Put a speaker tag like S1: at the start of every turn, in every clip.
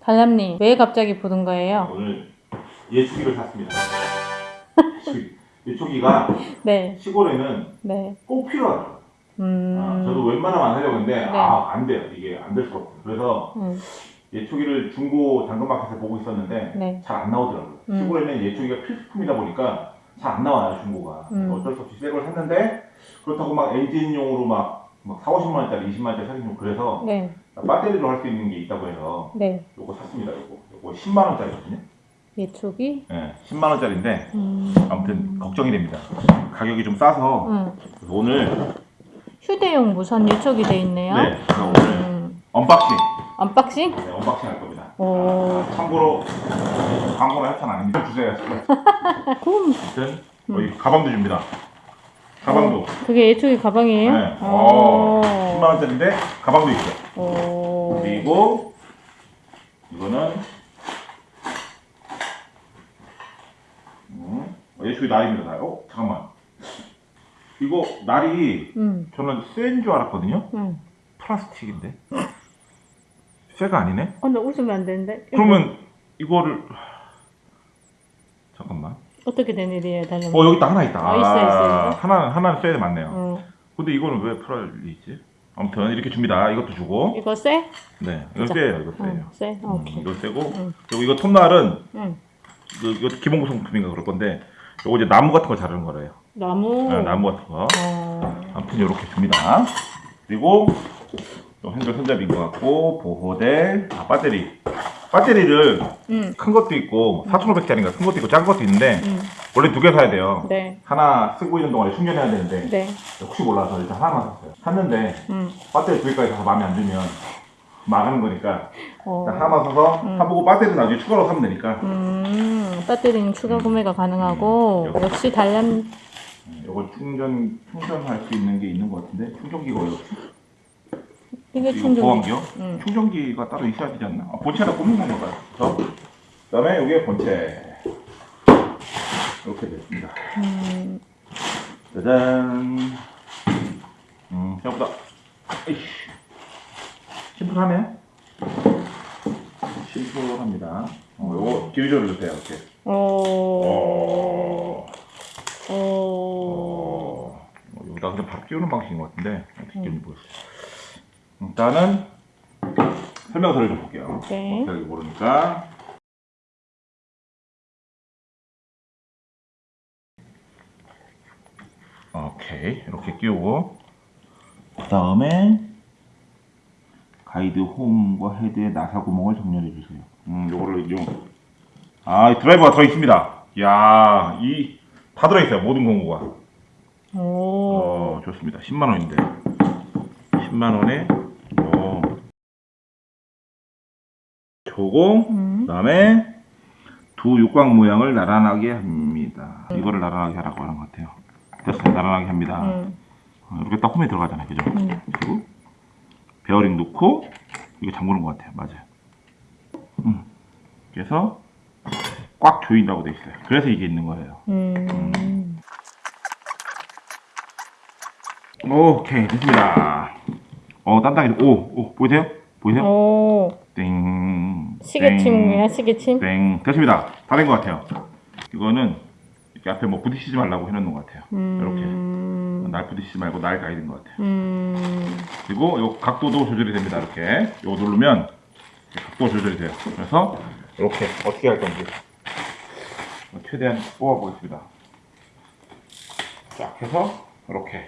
S1: 달람님 왜 갑자기 부른 거예요?
S2: 오늘 예초기를 샀습니다. 예초기가
S1: 네,
S2: 시골에는
S1: 네.
S2: 꼭 필요하더라고요.
S1: 음.
S2: 아, 저도 웬만하면 안 하려고 했는데
S1: 네.
S2: 아, 안 돼요. 이게 안 될 수가 없어요. 그래서
S1: 음,
S2: 예초기를 중고 당근마켓에서 보고 있었는데
S1: 네.
S2: 잘안 나오더라고요.
S1: 음.
S2: 시골에는 예초기가 필수품이다 보니까 잘 안 나와요, 중고가.
S1: 음.
S2: 어쩔 수 없이 새 걸 샀는데 그렇다고 막 엔진용으로 막, 막 4, 50만 원짜리, 20만 원짜리 사긴 좀 그래서
S1: 네,
S2: 배터리로 할 수 있는 게 있다고 해서
S1: 네.
S2: 요거 샀습니다. 요거. 요거 10만 원짜리거든요.
S1: 예초기?
S2: 예, 10만 원짜리인데
S1: 음.
S2: 아무튼 걱정이 됩니다. 가격이 좀 싸서
S1: 음.
S2: 오늘
S1: 휴대용 무선 예초기 돼 있네요.
S2: 네, 그래서 오늘
S1: 음. unboxing, unboxing?
S2: 네, unboxing 할 겁니다.
S1: 오.
S2: 아, 참고로 광고나 협찬 아닙니다. 주세요. 아무튼 여기 가방도 줍니다. 가방도.
S1: 그게 예초기 가방이에요?
S2: 네.
S1: 오.
S2: 어, 10만 원짜리인데 가방도 있어요.
S1: 오.
S2: 그리고 이거는 음, 예초기 날입니다. 날. 어, 잠깐만. 이거 날이
S1: 음,
S2: 저는 쇠인 줄 알았거든요.
S1: 음.
S2: 플라스틱인데. 쇠가 아니네.
S1: 어, 나 웃으면 안 되는데.
S2: 그러면 이거를.
S1: 어떻게 된 일이에요, 달람?
S2: 어 여기 있다 하나 있다.
S1: 아, 있어, 있어, 있어.
S2: 하나는 하나는 쇠 맞네요.
S1: 어.
S2: 근데 이거는 왜 플라리 있지? 아무튼 이렇게 줍니다. 이것도 주고.
S1: 이거 쎄?
S2: 네, 이거
S1: 자.
S2: 쇠예요. 이거.
S1: 어, 쎄?
S2: 음,
S1: 오케이.
S2: 이거
S1: 음.
S2: 그리고 이거 톱날은
S1: 응.
S2: 이거, 기본 구성품인가 그럴 건데 이거 이제 나무 같은 거 자르는 거래요.
S1: 나무.
S2: 네, 나무 같은 거.
S1: 어.
S2: 아무튼 이렇게 줍니다. 그리고 또 핸들 손잡이인 것 같고 보호대, 아, 배터리. 배터리를
S1: 음.
S2: 큰 것도 있고 4,500짜리인가 큰 것도 있고 작은 것도 있는데
S1: 음.
S2: 원래 두 개 사야 돼요.
S1: 네.
S2: 하나 쓰고 있는 동안에 충전해야 되는데
S1: 네.
S2: 혹시 몰라서 일단 하나만 샀어요. 샀는데
S1: 음.
S2: 배터리 두 개까지 사서 마음에 안 들면 망하는 거니까
S1: 어.
S2: 하나만 사서
S1: 음.
S2: 사보고 배터리 나중에 추가로 사면 되니까
S1: 음. 배터리는 추가 구매가 가능하고
S2: 음.
S1: 역시 달람
S2: 이거 충전 충전할 수 있는 게 있는 것 같은데 충전기가 어디?
S1: 이게 충전기.
S2: 보안기요?
S1: 음.
S2: 충전기가 따로 있어야 되지 않나? 아, 본체에다 꽂는 건가 봐요. 그다음에 이게 본체 이렇게 됐습니다.
S1: 음.
S2: 짜잔. 음, 생각보다 에이씨. 심플하네. 심플합니다. 어, 요거 기울여 주세요. 이렇게.
S1: 오.
S2: 어.
S1: 오.
S2: 어, 여기다 그냥 바로 끼우는 방식인 것 같은데 어떻게
S1: 음.
S2: 끼우는지 모르겠어요. 일단은 설명서를 좀 볼게요.
S1: 네.
S2: 어떻게 모르니까. 오케이 이렇게 끼우고 그 다음에 가이드 홈과 헤드의 나사 구멍을 정렬해 주세요. 음, 요거를 이용. 아, 이 드라이버가 들어 있습니다. 야, 이 다 들어 있어요. 모든 공구가.
S1: 오.
S2: 어, 좋습니다. 10만 원인데. 10만 원에 조공
S1: 음.
S2: 그다음에 두 육각 모양을 나란하게 합니다. 이거를 나란하게 하라고 하는 것 같아요. 됐어요. 나란하게 합니다.
S1: 음.
S2: 어, 이렇게 딱 홈에 들어가잖아요. 그죠?
S1: 음.
S2: 그리고 베어링 넣고 이거 잠그는 것 같아요. 맞아요. 음. 그래서 꽉 조인다고 돼 있어요. 그래서 이게 있는 거예요.
S1: 음.
S2: 오케이 됐습니다. 어 단단히 오, 오 보이세요? 보이세요?
S1: 오.
S2: 땡.
S1: 시계침이야, 시계침?
S2: 땡. 됐습니다. 다 된 것 같아요. 이거는 이렇게 앞에 뭐 부딪히지 말라고 해놓는 것 같아요.
S1: 음.
S2: 날 부딪히지 말고 날 가야 되는 것 같아요.
S1: 음.
S2: 그리고 요 각도도 조절이 됩니다. 이렇게 요거 누르면 이렇게 각도 조절이 돼요. 그래서 이렇게 어떻게 할 건지 최대한 뽑아보겠습니다. 쫙 해서 이렇게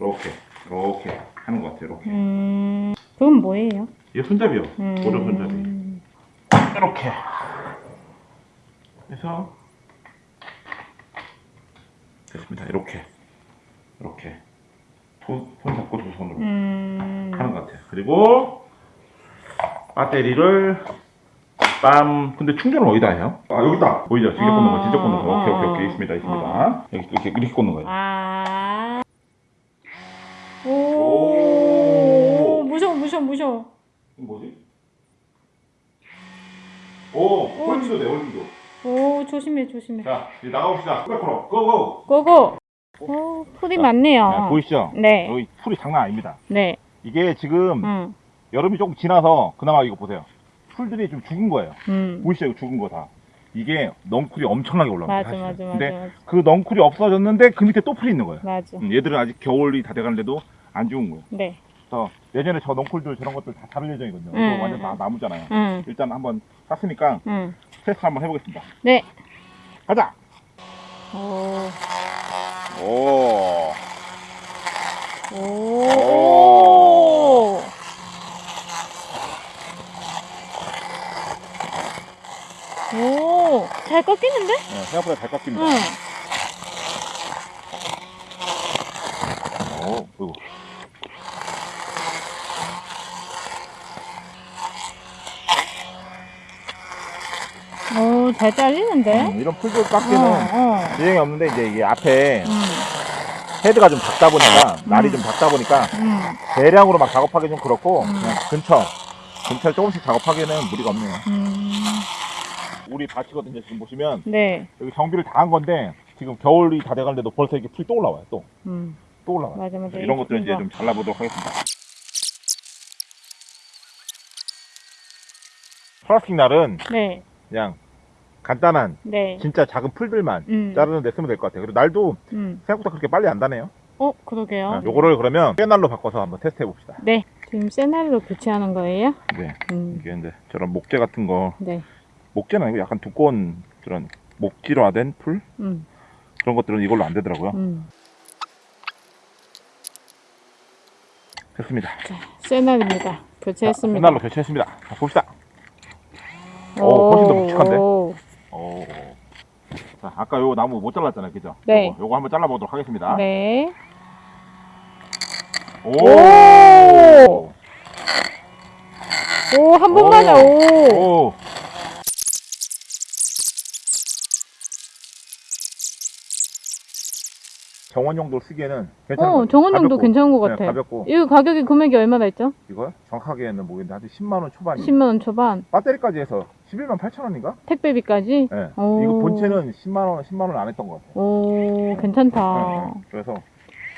S2: 이렇게 이렇게 하는 것 같아요. 이렇게
S1: 음. 그건 뭐예요?
S2: 이게 손잡이요.
S1: 음.
S2: 오른 손잡이. 이렇게 해서 됐습니다. 이렇게 이렇게 손, 손 잡고 두 손으로
S1: 음.
S2: 하는 것 같아요. 그리고 배터리를 빰. 근데 충전을 어디다 해요? 아 여기 있다. 보이죠? 직접 꽂는 거, 직접 꽂는 거. 오케이 오케이 오케이 있습니다 있습니다. 여기 이렇게 이렇게 꽂는 거예요.
S1: 아. 오.
S2: 오.
S1: 무서워, 무서워, 무서워.
S2: 뭐지? 오, folding도 돼, folding도.
S1: 오, 조심해, 조심해.
S2: 자, 이제 나가봅시다. 스페커로 go go.
S1: go go. 오, 풀이 많네요.
S2: 네, 보이시죠?
S1: 네.
S2: 여기 풀이 장난 아닙니다.
S1: 네.
S2: 이게 지금
S1: 음.
S2: 여름이 조금 지나서 그나마 이거 보세요. 풀들이 좀 죽은 거예요.
S1: 음.
S2: 보이시죠? 이거 죽은 거 다. 이게 넝쿨이 엄청나게 올라갑니다.
S1: 맞아. 맞아, 맞아,
S2: 근데
S1: 맞아.
S2: 그 넝쿨이 없어졌는데 그 밑에 또 풀이 있는 거예요.
S1: 맞아.
S2: 음, 얘들은 아직 겨울이 다 돼가는데도 안 죽은 거예요.
S1: 네.
S2: 그래서 내년에 저 넝쿨들 저런 것들 다 자를 예정이거든요.
S1: 음,
S2: 이거 완전
S1: 음,
S2: 다
S1: 음.
S2: 나무잖아요.
S1: 음.
S2: 일단 한번 샀으니까
S1: 음.
S2: 테스트 한번 해보겠습니다.
S1: 네.
S2: 가자!
S1: 오.
S2: 오.
S1: 오. 오. 잘 꺾이는데?
S2: 네, 생각보다 잘 깎입니다.
S1: 응.
S2: 오, 이
S1: 잘 잘리는데?
S2: 음, 이런 풀들
S1: 어,
S2: 깎기는
S1: 어.
S2: 유행이 없는데 이제 이게 앞에
S1: 음.
S2: 헤드가 좀 작다 보니까 날이
S1: 음.
S2: 좀 작다 보니까
S1: 음.
S2: 대량으로 막 작업하기 좀 그렇고
S1: 음.
S2: 그냥 근처 근처 조금씩 작업하기에는 무리가 없네요.
S1: 음.
S2: 우리 밭이거든요. 지금 보시면
S1: 네.
S2: 여기 정비를 다 한 건데 지금 겨울이 다 돼가는데도 벌써 이렇게 풀이 또 올라와요. 또또
S1: 음.
S2: 올라와요.
S1: 맞아, 맞아.
S2: 이런 것들 이제. 좀 잘라보도록 하겠습니다. 플라스틱 날은
S1: 네.
S2: 그냥 간단한
S1: 네.
S2: 진짜 작은 풀들만
S1: 음.
S2: 자르는 데 쓰면 될 것 같아요. 그리고 날도
S1: 음.
S2: 생각보다 그렇게 빨리 안 다네요.
S1: 어, 그러게요.
S2: 아, 요거를 그러면 꾀날로 바꿔서 한번 테스트 해봅시다.
S1: 네. 지금 세날로 교체하는 거예요?
S2: 네.
S1: 음.
S2: 이게 이제 저런 목재 같은 거,
S1: 네.
S2: 목재는 아니고 약간 두꺼운 그런 목질화된 풀?
S1: 음.
S2: 그런 것들은 이걸로 안 되더라고요.
S1: 음.
S2: 됐습니다.
S1: 자, 세날입니다. 교체했습니다.
S2: 꾀날로 교체했습니다. 자, 봅시다. 오, 훨씬 더 묵직한데? 아까 요 나무 못 잘랐잖아요. 그죠?
S1: 네.
S2: 요거, 요거 한번 잘라보도록 하겠습니다.
S1: 네.
S2: 오!
S1: 오! 오, 한 번만에, 오!
S2: 오! 정원용도 쓰기에는 괜찮은 것
S1: 어. 정원용도. 괜찮은 것
S2: 네,
S1: 같아.
S2: 가볍고
S1: 이거 가격이 금액이 얼마나 있죠?
S2: 이거 정확하게는 모르겠는데 한 10만 원 초반이
S1: 10만 원 초반.
S2: 배터리까지 해서 11만 8천 원인가?
S1: 택배비까지?
S2: 네.
S1: 오.
S2: 이거 본체는 10만 원, 10만 원 안 했던 것 같아요.
S1: 오, 괜찮다.
S2: 네, 네. 그래서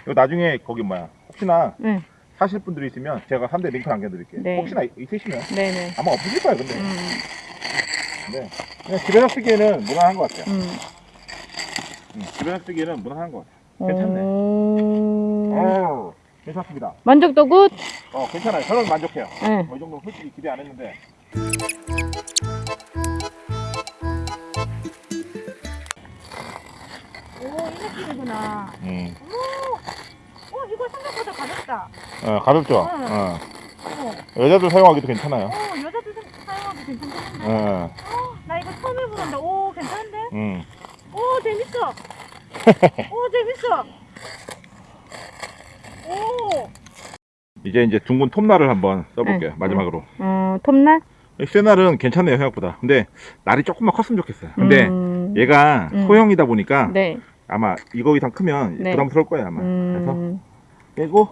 S2: 이거 나중에 거기 뭐야 혹시나
S1: 네.
S2: 사실 분들이 있으면 제가 3대 링크 남겨드릴게요.
S1: 네.
S2: 혹시나 있- 있으시면
S1: 네네.
S2: 아마 없으실 거예요. 근데
S1: 음,
S2: 네. 그냥 집에서 쓰기에는 무난한 것 같아요.
S1: 음.
S2: 음, 집에서 쓰기에는 무난한 것 같아요. 괜찮네.
S1: 오.
S2: 어, 괜찮습니다.
S1: 만족도 good?
S2: 어, 괜찮아요. 저는 만족해요.
S1: 네.
S2: 뭐이 정도 솔직히 기대 안 했는데.
S1: 느낌이구나.
S2: 음.
S1: 오, 이거 생각보다 가볍다.
S2: 어, 가볍죠?
S1: 응.
S2: 어.
S1: 오,
S2: 여자들 사용하기도 괜찮아요.
S1: 오 여자들 좀 사용하기 괜찮겠는데?
S2: 어,
S1: 나 이거 처음 해보는데, 오, 괜찮은데?
S2: 음.
S1: 오, 재밌어. 오, 재밌어. 오.
S2: 이제 이제 둥근 톱날을 한번 써볼게요.
S1: 응,
S2: 마지막으로.
S1: 어, 톱날?
S2: 이 쇠날은 괜찮네요, 생각보다. 근데 날이 조금만 컸으면 좋겠어요. 근데
S1: 음,
S2: 얘가
S1: 음.
S2: 소형이다 보니까
S1: 네.
S2: 아마 이거 이상 크면
S1: 네.
S2: 부담스러울 거예요, 아마. 그래서
S1: 음,
S2: 빼고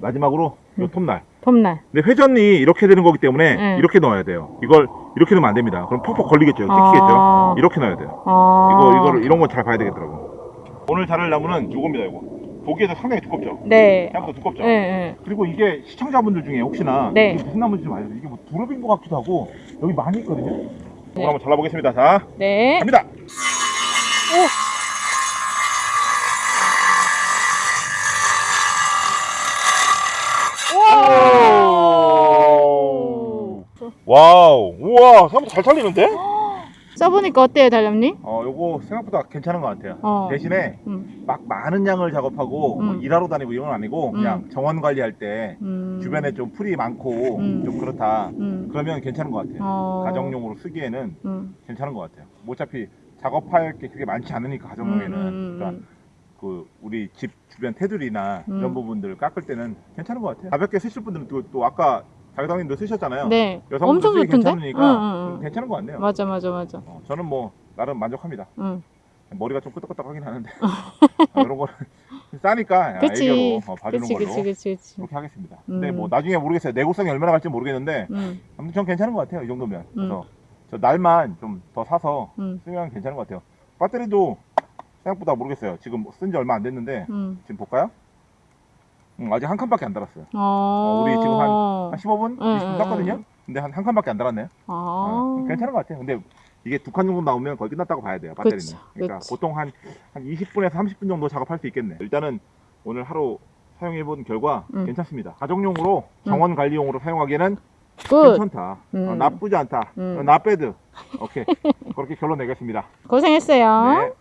S2: 마지막으로 요
S1: 음.
S2: 톱날.
S1: 톱날.
S2: 근데 회전이 이렇게 되는 거기 때문에
S1: 네.
S2: 이렇게 넣어야 돼요. 이걸 이렇게 넣으면 안 됩니다. 그럼 퍽퍽 걸리겠죠. 찍히겠죠.
S1: 아.
S2: 이렇게 넣어야 돼요.
S1: 아.
S2: 이거 이거를 이런 거 잘 봐야 되겠더라고. 오늘 자를 나무는 요겁니다, 이거. 보기에도 상당히 두껍죠.
S1: 네.
S2: 생각보다 두껍죠.
S1: 네, 네.
S2: 그리고 이게 시청자분들 중에 혹시나
S1: 네.
S2: 이게 무슨 나무인지 좀 알려주세요. 이게 뭐 두릅인 것 같기도 하고 여기 많이 있거든요.
S1: 네.
S2: 이걸 한번 잘라보겠습니다. 자,
S1: 네.
S2: 갑니다.
S1: 오.
S2: wow, 우와, 생각보다 잘 잘리는데?
S1: 써보니까 어때요, 달렴님?
S2: 어, 요거 생각보다 괜찮은 것 같아요.
S1: 어.
S2: 대신에
S1: 음.
S2: 막 많은 양을 작업하고 뭐
S1: 음.
S2: 일하러 다니고 이런 건 아니고 그냥 정원 관리할 때
S1: 음.
S2: 주변에 좀 풀이 많고
S1: 음.
S2: 좀 그렇다.
S1: 음.
S2: 그러면 괜찮은 것 같아요.
S1: 어.
S2: 가정용으로 쓰기에는
S1: 음.
S2: 괜찮은 것 같아요. 뭐 어차피 작업할 게 그렇게 많지 않으니까 가정용에는
S1: 음, 음,
S2: 그러니까 그 우리 집 주변 테두리나
S1: 음.
S2: 이런 부분들을 깎을 때는 괜찮은 것 같아요. 가볍게 쓰실 분들은 또, 또 아까 자기당님도 쓰셨잖아요.
S1: 네. 엄청 좋던데?
S2: 괜찮으니까
S1: 응, 응, 응.
S2: 괜찮은 것 같네요.
S1: 맞아, 맞아, 맞아.
S2: 어, 저는 뭐 나름 만족합니다.
S1: 응.
S2: 머리가 좀 끄덕끄덕하긴 하는데 아, 이런 거는 싸니까
S1: 그치.
S2: 애교로 어, 봐주는
S1: 그치,
S2: 걸로
S1: 그치, 그치, 그치.
S2: 그렇게 하겠습니다. 근데
S1: 음.
S2: 뭐 나중에 모르겠어요. 내구성이 얼마나 갈지 모르겠는데
S1: 음.
S2: 아무튼 전 괜찮은 것 같아요. 이 정도면.
S1: 음.
S2: 그래서 저 날만 좀 더 사서
S1: 음.
S2: 쓰면 괜찮은 것 같아요. 배터리도 생각보다 모르겠어요. 지금 쓴 지 얼마 안 됐는데
S1: 음.
S2: 지금 볼까요? 음, 아직 한 칸밖에 안 달았어요.
S1: 어.
S2: 우리 지금 한 15분,
S1: 응,
S2: 20분
S1: 응,
S2: 땄거든요. 근데 한 한 칸밖에 안 달았네요.
S1: 아.
S2: 어, 괜찮은 것 같아요. 근데 이게 두 칸 정도 나오면 거의 끝났다고 봐야 돼요. 배터리는.
S1: 그쵸,
S2: 그러니까
S1: 그치.
S2: 보통 한, 한 20분에서 30분 정도 작업할 수 있겠네. 일단은 오늘 하루 사용해본 결과
S1: 음.
S2: 괜찮습니다. 가정용으로 정원 관리용으로 사용하기에는
S1: 굿.
S2: 괜찮다.
S1: 음.
S2: 어, 나쁘지 않다.
S1: 음.
S2: 어, 나빼드. 오케이. 그렇게 결론 내겠습니다.
S1: 고생했어요.
S2: 네.